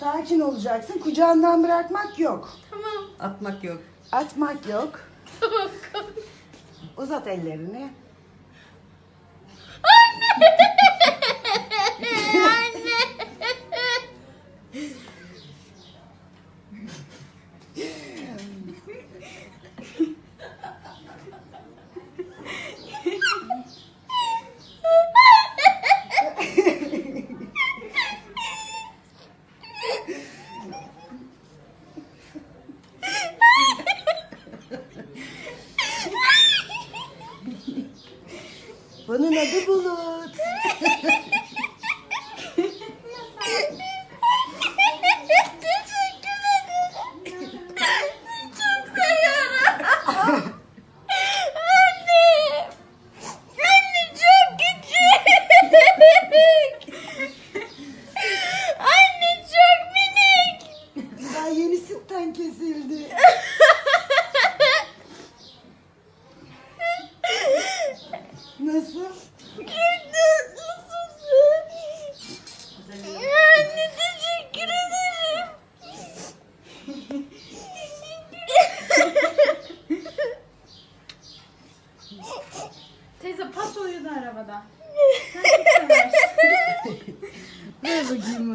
Sakin olacaksın. Kucağından bırakmak yok. Tamam. Atmak yok. Atmak yok. Tamam. Uzat ellerini. Anne. Anne çok küçük. Anne çok minik. Daha yeni sütten kesildi. Nasıl? Çok tatlısın. Anne teşekkür ederim. Teyze pas uyudu arabada. Sen seversin. Ver bakayım.